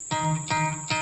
Música